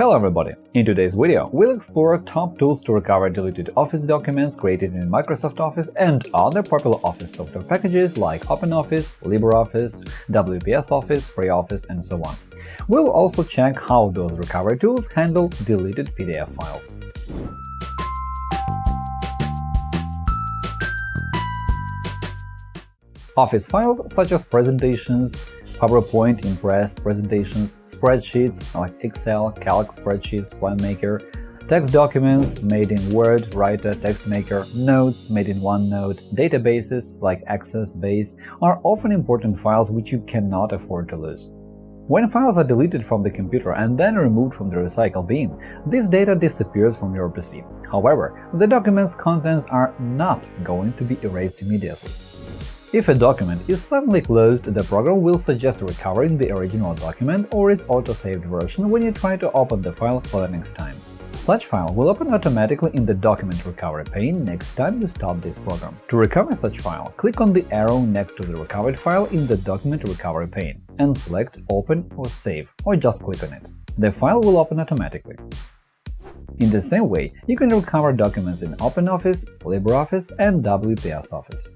Hello everybody! In today's video, we'll explore top tools to recover deleted Office documents created in Microsoft Office and other popular Office software packages like OpenOffice, LibreOffice, WPS Office, FreeOffice, and so on. We'll also check how those recovery tools handle deleted PDF files. Office files such as presentations, PowerPoint, Impress, presentations, spreadsheets like Excel, Calc spreadsheets, PlanMaker, text documents made in Word, Writer, TextMaker, notes made in OneNote, databases like Access Base are often important files which you cannot afford to lose. When files are deleted from the computer and then removed from the recycle bin, this data disappears from your PC. However, the document's contents are not going to be erased immediately. If a document is suddenly closed, the program will suggest recovering the original document or its auto-saved version when you try to open the file for the next time. Such file will open automatically in the Document Recovery pane next time you start this program. To recover such file, click on the arrow next to the recovered file in the Document Recovery pane and select Open or Save, or just click on it. The file will open automatically. In the same way, you can recover documents in OpenOffice, LibreOffice, and WPS Office.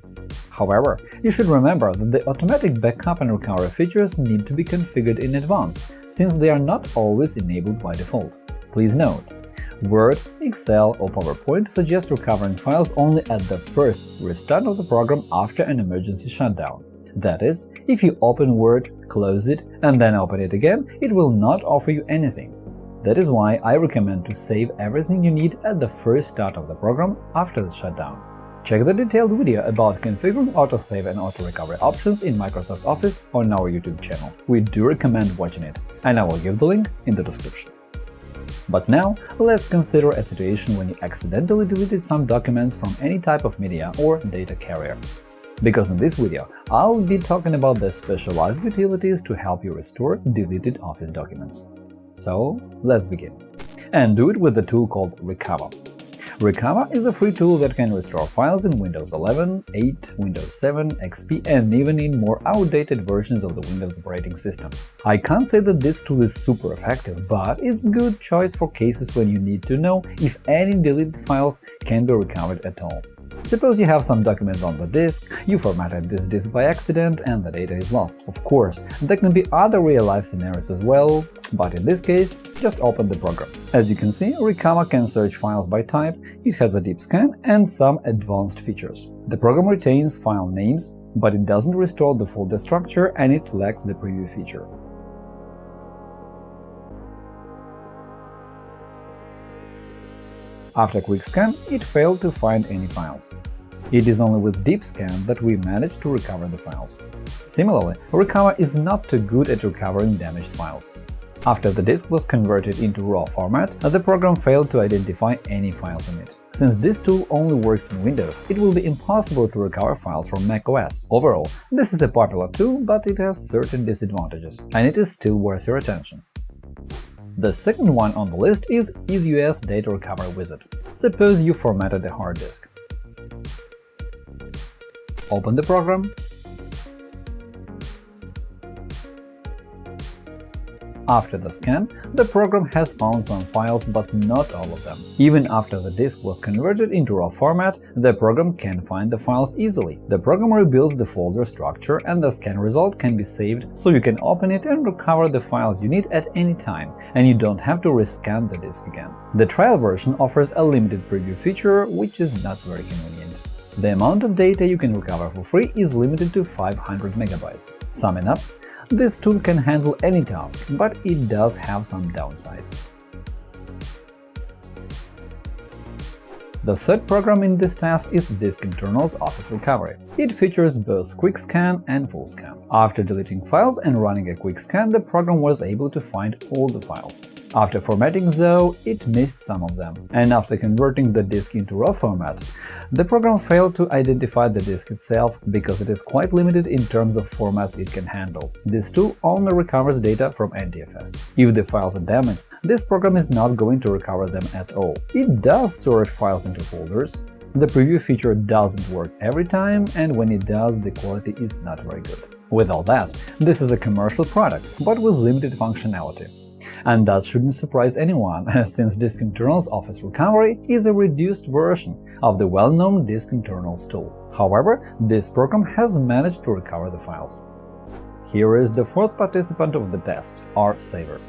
However, you should remember that the automatic backup and recovery features need to be configured in advance, since they are not always enabled by default. Please note, Word, Excel, or PowerPoint suggest recovering files only at the first restart of the program after an emergency shutdown. That is, if you open Word, close it, and then open it again, it will not offer you anything. That is why I recommend to save everything you need at the first start of the program after the shutdown. Check the detailed video about configuring autosave and auto-recovery options in Microsoft Office on our YouTube channel. We do recommend watching it, and I will give the link in the description. But now, let's consider a situation when you accidentally deleted some documents from any type of media or data carrier. Because in this video, I'll be talking about the specialized utilities to help you restore deleted Office documents. So let's begin. And do it with the tool called Recuva. Recuva is a free tool that can restore files in Windows 11, 8, Windows 7, XP, and even in more outdated versions of the Windows operating system. I can't say that this tool is super effective, but it's a good choice for cases when you need to know if any deleted files can be recovered at all. Suppose you have some documents on the disk, you formatted this disk by accident, and the data is lost. Of course, there can be other real-life scenarios as well, but in this case, just open the program. As you can see, Recuva can search files by type, it has a deep scan and some advanced features. The program retains file names, but it doesn't restore the folder structure and it lacks the preview feature. After quick scan, it failed to find any files. It is only with deep scan that we managed to recover the files. Similarly, Recuva is not too good at recovering damaged files. After the disk was converted into RAW format, the program failed to identify any files in it. Since this tool only works in Windows, it will be impossible to recover files from macOS. Overall, this is a popular tool, but it has certain disadvantages, and it is still worth your attention. The second one on the list is EaseUS Data Recovery Wizard. Suppose you formatted a hard disk. Open the program After the scan, the program has found some files, but not all of them. Even after the disk was converted into RAW format, the program can find the files easily. The program rebuilds the folder structure, and the scan result can be saved, so you can open it and recover the files you need at any time, and you don't have to rescan the disk again. The trial version offers a limited preview feature, which is not very convenient. The amount of data you can recover for free is limited to 500 MB. Summing up, this tool can handle any task, but it does have some downsides. The third program in this task is DiskInternals Office Recovery. It features both Quick Scan and Full Scan. After deleting files and running a quick scan, the program was able to find all the files. After formatting, though, it missed some of them, and after converting the disk into RAW format, the program failed to identify the disk itself because it is quite limited in terms of formats it can handle. This tool only recovers data from NTFS. If the files are damaged, this program is not going to recover them at all. It does sort files into folders, the preview feature doesn't work every time, and when it does, the quality is not very good. With all that, this is a commercial product, but with limited functionality. And that shouldn't surprise anyone, since DiskInternals Office Recovery is a reduced version of the well-known DiskInternals tool. However, this program has managed to recover the files. Here is the fourth participant of the test – RSaver.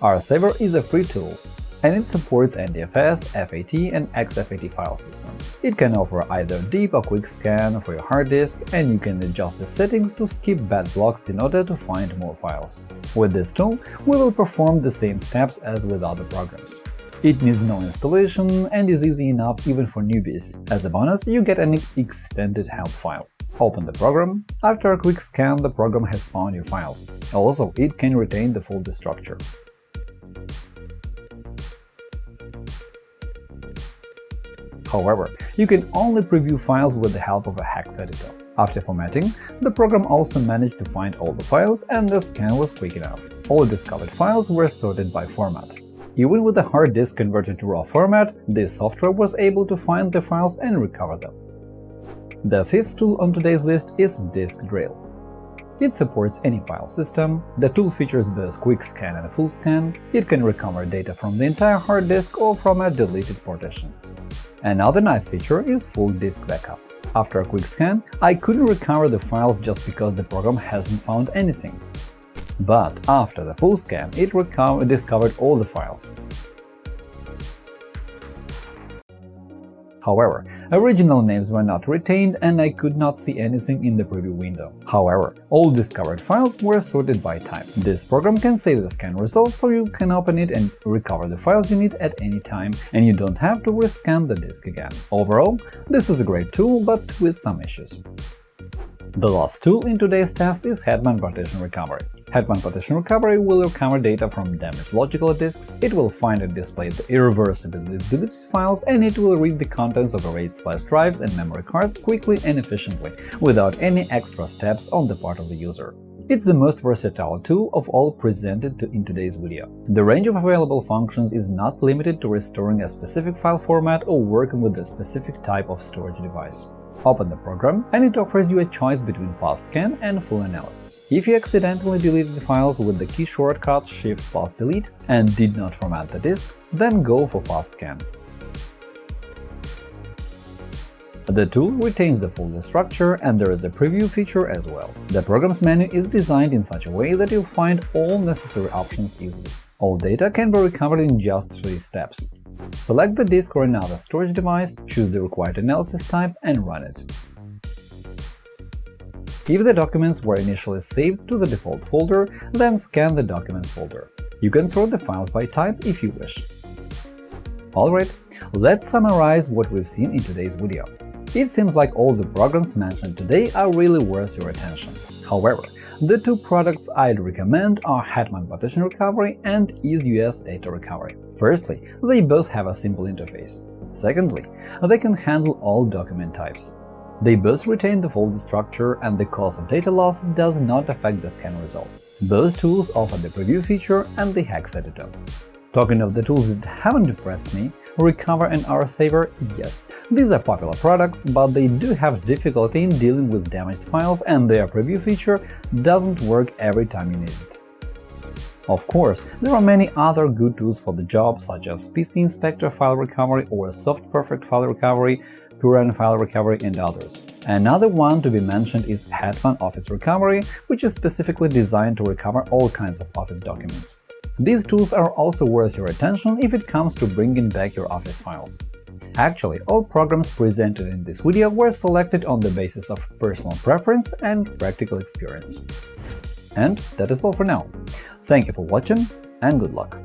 RSaver is a free tool and it supports NTFS, FAT, and exFAT file systems. It can offer either deep or quick scan for your hard disk, and you can adjust the settings to skip bad blocks in order to find more files. With this tool, we will perform the same steps as with other programs. It needs no installation and is easy enough even for newbies. As a bonus, you get an extended help file. Open the program. After a quick scan, the program has found your files. Also, it can retain the folder structure. However, you can only preview files with the help of a hex editor. After formatting, the program also managed to find all the files and the scan was quick enough. All discovered files were sorted by format. Even with the hard disk converted to RAW format, this software was able to find the files and recover them. The fifth tool on today's list is Disk Drill. It supports any file system, the tool features both quick scan and full scan, it can recover data from the entire hard disk or from a deleted partition. Another nice feature is full disk backup. After a quick scan, I couldn't recover the files just because the program hasn't found anything. But after the full scan, it discovered all the files. However, original names were not retained and I could not see anything in the preview window. However, all discovered files were sorted by type. This program can save the scan results so you can open it and recover the files you need at any time, and you don't have to rescan the disk again. Overall, this is a great tool, but with some issues. The last tool in today's test is Hetman Partition Recovery. Hetman Partition Recovery will recover data from damaged logical disks, it will find and display the irreversibly deleted files, and it will read the contents of erased flash drives and memory cards quickly and efficiently, without any extra steps on the part of the user. It's the most versatile tool of all presented in today's video. The range of available functions is not limited to restoring a specific file format or working with a specific type of storage device. Open the program, and it offers you a choice between fast scan and full analysis. If you accidentally deleted files with the key shortcut Shift plus Delete and did not format the disk, then go for fast scan. The tool retains the folder structure and there is a preview feature as well. The program's menu is designed in such a way that you'll find all necessary options easily. All data can be recovered in just three steps. Select the disk or another storage device, choose the required analysis type and run it. If the documents were initially saved to the default folder, then scan the Documents folder. You can sort the files by type if you wish. Alright, let's summarize what we've seen in today's video. It seems like all the programs mentioned today are really worth your attention. However, the two products I'd recommend are Hetman Partition Recovery and EaseUS Data Recovery. Firstly, they both have a simple interface. Secondly, they can handle all document types. They both retain the folder structure, and the cause of data loss does not affect the scan result. Both tools offer the preview feature and the hex editor. Talking of the tools that haven't impressed me, Recuva and RSaver, yes, these are popular products, but they do have difficulty in dealing with damaged files and their preview feature doesn't work every time you need it. Of course, there are many other good tools for the job, such as PC Inspector File Recovery or SoftPerfect File Recovery, Puran File Recovery, and others. Another one to be mentioned is Hetman Office Recovery, which is specifically designed to recover all kinds of Office documents. These tools are also worth your attention if it comes to bringing back your Office files. Actually, all programs presented in this video were selected on the basis of personal preference and practical experience. And that is all for now. Thank you for watching and good luck!